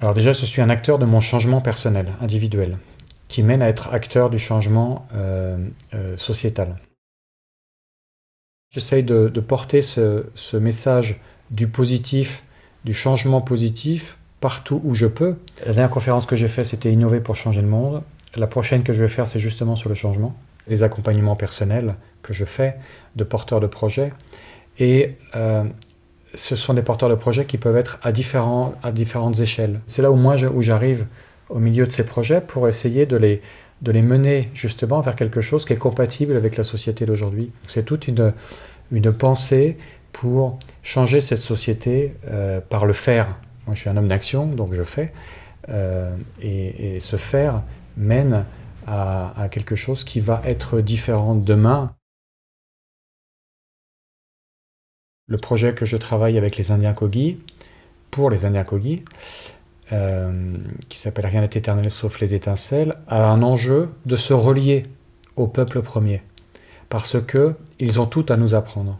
Alors déjà, je suis un acteur de mon changement personnel, individuel, qui mène à être acteur du changement euh, euh, sociétal. J'essaye de, porter ce, message du positif, du changement positif, partout où je peux. La dernière conférence que j'ai faite, c'était Innover pour changer le monde. La prochaine que je vais faire, c'est justement sur le changement. Les accompagnements personnels que je fais de porteurs de projets. Et euh, ce sont des porteurs de projets qui peuvent être à, différents, à différentes échelles. C'est là où moi où j'arrive au milieu de ces projets pour essayer de les, de les mener justement vers quelque chose qui est compatible avec la société d'aujourd'hui. C'est toute une, une pensée pour changer cette société euh, par le faire. Moi je suis un homme d'action, donc je fais. Euh, et, ce faire mène à, à quelque chose qui va être différent demain. Le projet que je travaille avec les Indiens Kogi, pour les Indiens Kogi, euh, qui s'appelle Rien n'est éternel sauf les étincelles, a un enjeu de se relier au peuple premier. Parce que ils ont tout à nous apprendre.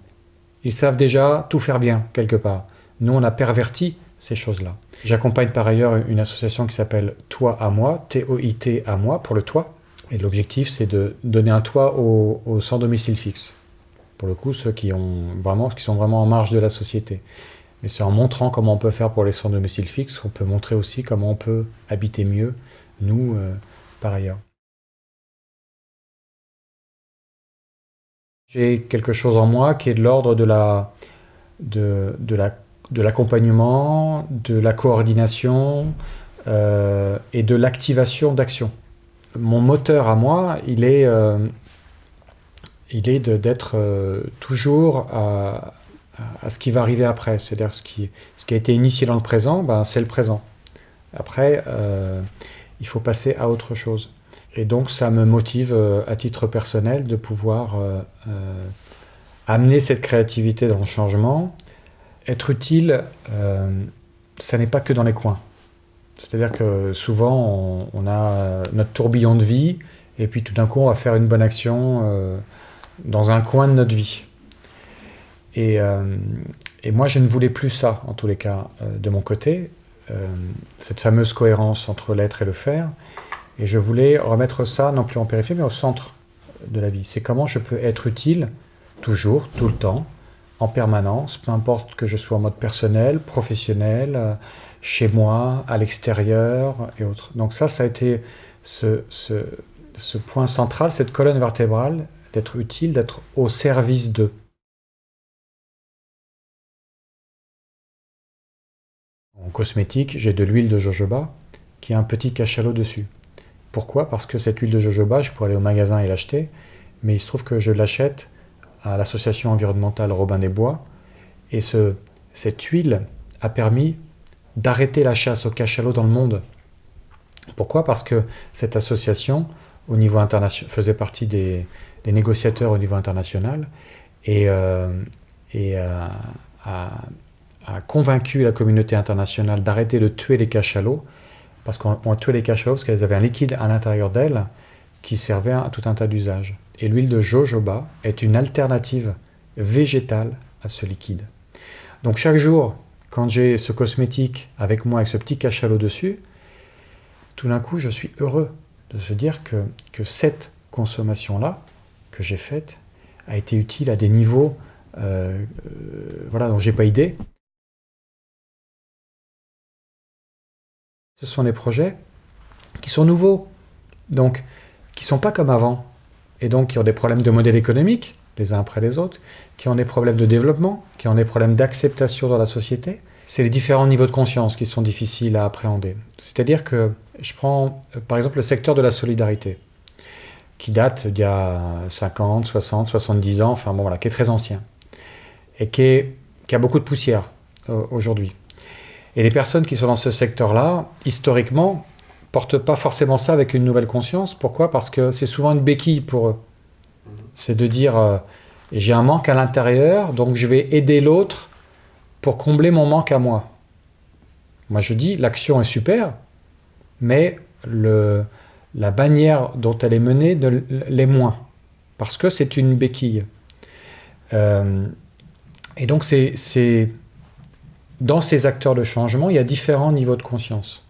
Ils savent déjà tout faire bien, quelque part. Nous, on a perverti ces choses-là. J'accompagne par ailleurs une association qui s'appelle Toi à moi, T-O-I-T à moi, pour le toit. Et l'objectif, c'est de donner un toit aux, sans domicile fixe pour le coup, ceux qui, ont vraiment, qui sont vraiment en marge de la société. Mais c'est en montrant comment on peut faire pour les sans domicile fixe qu'on peut montrer aussi comment on peut habiter mieux, nous, euh, par ailleurs. J'ai quelque chose en moi qui est de l'ordre de la de, de l'accompagnement, de, la coordination euh, et de l'activation d'action. Mon moteur à moi, il est, euh, il est d'être euh, toujours à, ce qui va arriver après. C'est-à-dire ce qui, ce qui a été initié dans le présent, ben, c'est le présent. Après, euh, il faut passer à autre chose. Et donc ça me motive euh, à titre personnel de pouvoir amener cette créativité dans le changement. Être utile, ça n'est pas que dans les coins. C'est-à-dire que souvent, on, a notre tourbillon de vie, et puis tout d'un coup, on va faire une bonne action dans un coin de notre vie. Et, euh, et, moi, je ne voulais plus ça, en tous les cas, euh, de mon côté, euh, cette fameuse cohérence entre l'être et le faire. Et je voulais remettre ça, non plus en périphérie, mais au centre de la vie. C'est comment je peux être utile, toujours, tout le temps, en permanence, peu importe que je sois en mode personnel, professionnel, chez moi, à l'extérieur et autres. Donc ça, ça a été ce point central, cette colonne vertébrale d'être utile, d'être au service d'eux. En cosmétique, j'ai de l'huile de jojoba qui a un petit cachalot dessus. Pourquoi? Parce que cette huile de jojoba, je pourrais aller au magasin et l'acheter, mais il se trouve que je l'achète à l'association environnementale Robin des Bois, et ce, cette huile a permis d'arrêter la chasse au cachalot dans le monde. Pourquoi? Parce que cette association, au niveau international, faisait partie des, négociateurs au niveau international et, euh, euh, a, convaincu la communauté internationale d'arrêter de tuer les cachalots parce qu'on tuait les cachalots parce qu'elles avaient un liquide à l'intérieur d'elles qui servait à tout un tas d'usages. Et l'huile de jojoba est une alternative végétale à ce liquide. Donc chaque jour, quand j'ai ce cosmétique avec moi, avec ce petit cachalot dessus, tout d'un coup, je suis heureux de se dire que, que cette consommation-là que j'ai faite a été utile à des niveaux euh, euh, voilà, dont j'ai pas idée. Ce sont des projets qui sont nouveaux, donc qui sont pas comme avant, et donc qui ont des problèmes de modèle économique, les uns après les autres, qui ont des problèmes de développement, qui ont des problèmes d'acceptation dans la société. C'est les différents niveaux de conscience qui sont difficiles à appréhender. C'est-à-dire que je prends euh, par exemple le secteur de la solidarité qui date d'il y a 50, 60, 70 ans, enfin bon voilà, qui est très ancien, et qui, a beaucoup de poussière euh, aujourd'hui. Et les personnes qui sont dans ce secteur-là, historiquement, portent pas forcément ça avec une nouvelle conscience. Pourquoi? Parce que c'est souvent une béquille pour eux. C'est de dire, euh, j'ai un manque à l'intérieur, donc je vais aider l'autre pour combler mon manque à moi. Moi je dis, l'action est super, mais la bannière dont elle est menée l'est moins, parce que c'est une béquille. Euh, et donc, c'est dans ces acteurs de changement, il y a différents niveaux de conscience.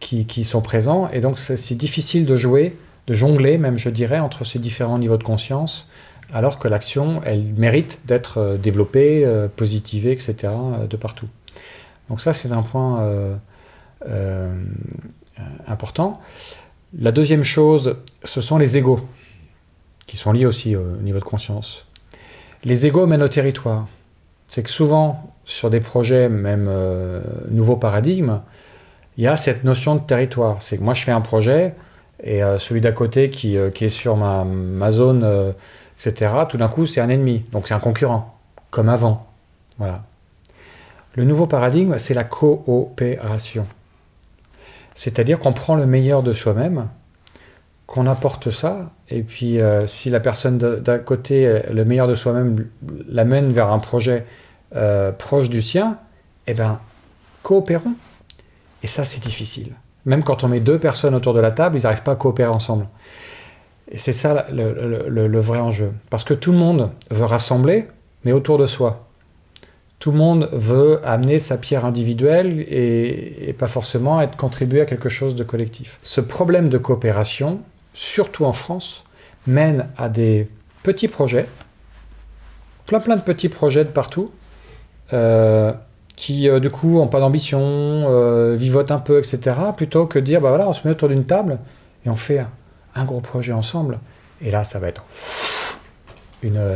qui, qui sont présents, et donc c'est difficile de jouer, de jongler même, je dirais, entre ces différents niveaux de conscience, alors que l'action, elle mérite d'être euh, développée, euh, positivée, etc., de partout. Donc ça, c'est un point important. La deuxième chose, ce sont les égaux, qui sont liés aussi au niveau de conscience. Les égaux mènent au territoire. C'est que souvent, sur des projets, même euh, nouveaux paradigmes, il y a cette notion de territoire. C'est que moi, je fais un projet, et euh, celui d'à côté qui, euh, est sur ma, ma zone, euh, etc., tout d'un coup, c'est un ennemi. Donc c'est un concurrent, comme avant. Voilà. Le nouveau paradigme, c'est la coopération. C'est-à-dire qu'on prend le meilleur de soi-même, qu'on apporte ça, et puis euh, si la personne d'à côté, le meilleur de soi-même, l'amène vers un projet euh, proche du sien, eh bien, coopérons. Et ça, c'est difficile. Même quand on met deux personnes autour de la table, ils n'arrivent pas à coopérer ensemble. Et c'est ça le, vrai enjeu. Parce que tout le monde veut rassembler, mais autour de soi. Tout le monde veut amener sa pierre individuelle et, pas forcément être contribué à quelque chose de collectif. Ce problème de coopération, surtout en France, mène à des petits projets, plein plein de petits projets de partout, euh, qui euh, du coup n'ont pas d'ambition, euh, vivotent un peu, etc. Plutôt que de dire, bah voilà, on se met autour d'une table et on fait un, gros projet ensemble. Et là, ça va être une,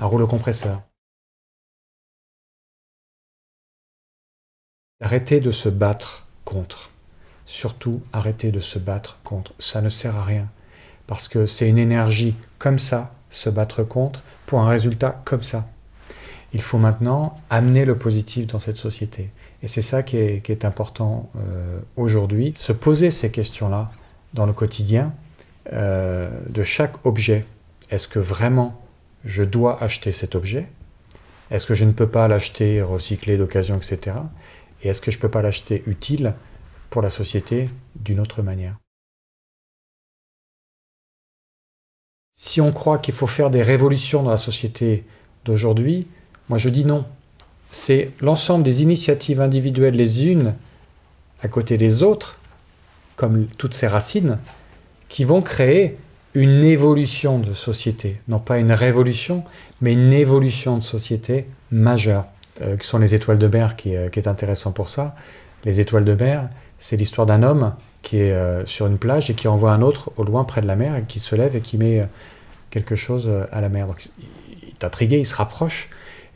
un rouleau compresseur. Arrêtez de se battre contre. Surtout, arrêtez de se battre contre. Ça ne sert à rien. Parce que c'est une énergie comme ça, se battre contre, pour un résultat comme ça. Il faut maintenant amener le positif dans cette société. Et c'est ça qui est, important euh, aujourd'hui. Se poser ces questions-là dans le quotidien euh, de chaque objet. Est-ce que vraiment je dois acheter cet objet? Est-ce que je ne peux pas l'acheter recyclé d'occasion, etc. Et est-ce que je ne peux pas l'acheter utile pour la société d'une autre manière? Si on croit qu'il faut faire des révolutions dans la société d'aujourd'hui, moi je dis non. C'est l'ensemble des initiatives individuelles les unes à côté des autres, comme toutes ces racines, qui vont créer une évolution de société. Non pas une révolution, mais une évolution de société majeure, euh, qui sont les étoiles de mer, qui, euh, qui, est intéressant pour ça. Les étoiles de mer, c'est l'histoire d'un homme qui est euh, sur une plage et qui envoie un autre au loin près de la mer et qui se lève et qui met quelque chose à la mer. Donc, il est intrigué, il se rapproche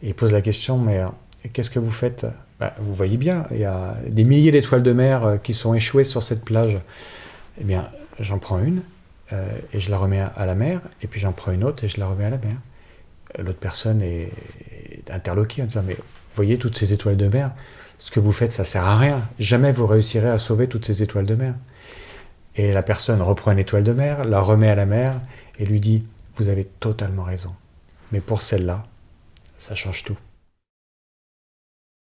et il pose la question, mais qu'est-ce que vous faites? Bah, Vous voyez bien, il y a des milliers d'étoiles de mer qui sont échouées sur cette plage. Eh bien, j'en prends une et je la remets à la mer, et puis j'en prends une autre et je la remets à la mer. L'autre personne est, est interloquée en disant, mais voyez toutes ces étoiles de mer, ce que vous faites, ça sert à rien. Jamais vous réussirez à sauver toutes ces étoiles de mer. Et la personne reprend une étoile de mer, la remet à la mer, et lui dit, vous avez totalement raison. Mais pour celle-là, ça change tout.